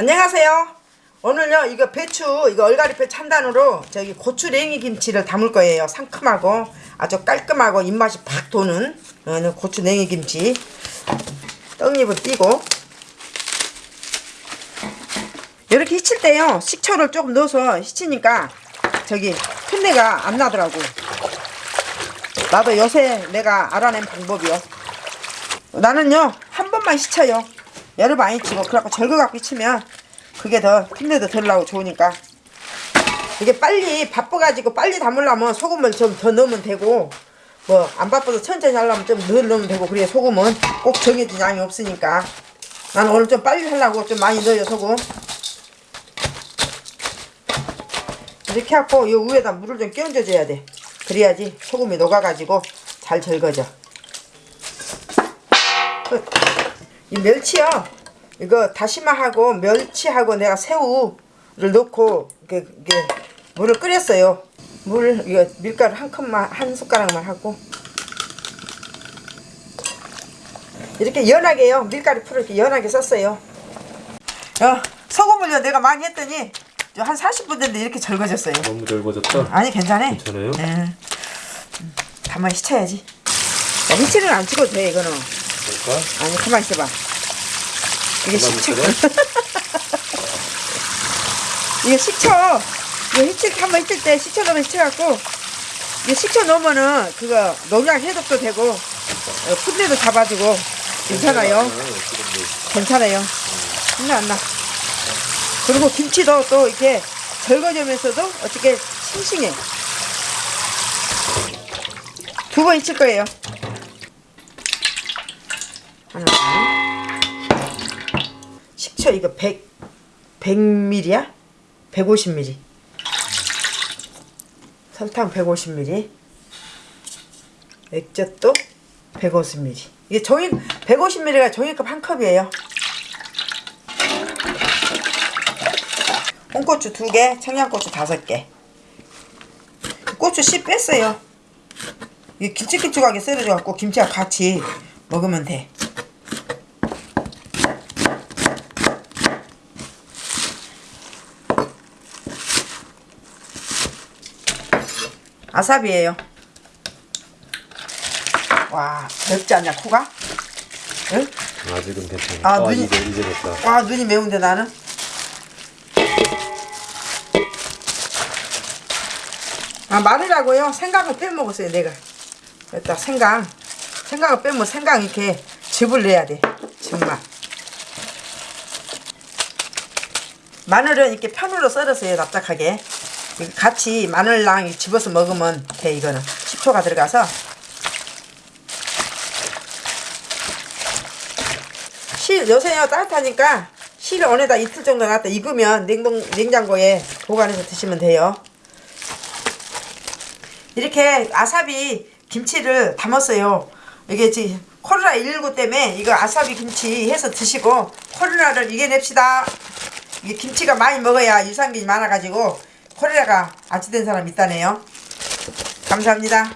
안녕하세요. 오늘요 이거 배추 이거 얼갈이배 찬단으로 저기 고추냉이 김치를 담을 거예요. 상큼하고 아주 깔끔하고 입맛이 팍 도는 어, 고추냉이 김치 떡잎을 띄고 이렇게 히칠 때요 식초를 조금 넣어서 히치니까 저기 풋내가 안 나더라고. 나도 요새 내가 알아낸 방법이요. 나는요 한 번만 씻어요 열을 많이 치고 그래갖고 절거갖고 치면 그게 더 풋내도 덜 나고 좋으니까. 이게 빨리 바빠가지고 빨리 담으려면 소금을 좀 더 넣으면 되고 뭐 안 바빠서 천천히 하려면 좀덜 넣으면 되고 그래 소금은 꼭 정해진 양이 없으니까. 나는 오늘 좀 빨리 하려고 좀 많이 넣어요 소금. 이렇게 해갖고 이 위에다 물을 좀 끼얹어 줘야 돼. 그래야지 소금이 녹아가지고 잘 절거져. 끝. 이 멸치요. 이거 다시마하고 멸치하고 내가 새우를 넣고 이게, 이게 물을 끓였어요. 물 이거 밀가루 한 컵만 한 숟가락만 하고 이렇게 연하게요. 밀가루 풀을 이렇게 연하게 썼어요. 어, 소금을요 내가 많이 했더니 한 40분 됐는데 이렇게 절거졌어요. 너무 넓어졌다. 아니 괜찮아. 괜찮아요? 네. 가만히 씻어야지. 야, 히치는 안 찍어도 돼 이거는. 볼까? 아니 가만 있어봐. 이게 식초. 이게 식초. 이거 히칠 한번 히칠 때 식초 넣으면 히쳐갖고 이게 식초 넣으면은 그거 농약 해독도 되고 어, 풋내도 잡아주고 괜찮아요? 괜찮아요? 풋내 안나. 그리고 김치도 또 이렇게 절거지면서도 어떻게 싱싱해. 두 번 히칠 거예요 하나 식초 이거 100 100ml야? 150ml 설탕 150ml 액젓도 150ml 이게 종이 150ml가 종이컵 한 컵이에요. 홍고추 2개 청양고추 5개. 고추 씨 뺐어요. 이게 길쭉길쭉하게 썰어져 갖고 김치와 같이 먹으면 돼 아삽이에요. 와, 맵지 않냐, 코가? 응? 아직은 괜찮아. 아, 아, 눈이- 이제 이제 됐다. 와, 눈이 매운데 나는? 아, 마늘하고요, 생강을 빼먹었어요, 내가. 여기다 생강. 생강을 빼면 생강 이렇게 즙을 내야 돼. 즙맛. 마늘은 이렇게 편으로 썰었어요, 납작하게. 같이 마늘랑 이 집어서 먹으면 돼, 이거는. 식초가 들어가서. 실, 요새요, 따뜻하니까 실 안에다 이틀 정도 놨다 익으면 냉동, 냉장고에 보관해서 드시면 돼요. 이렇게 아사비 김치를 담았어요. 이게 지금 코로나19 때문에 이거 아사비 김치 해서 드시고 코로나를 이겨냅시다. 이게 김치가 많이 먹어야 유산균이 많아가지고 코로나가 악취된 사람 있다네요. 감사합니다.